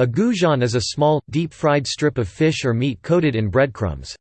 A goujon is a small, deep-fried strip of fish or meat coated in breadcrumbs.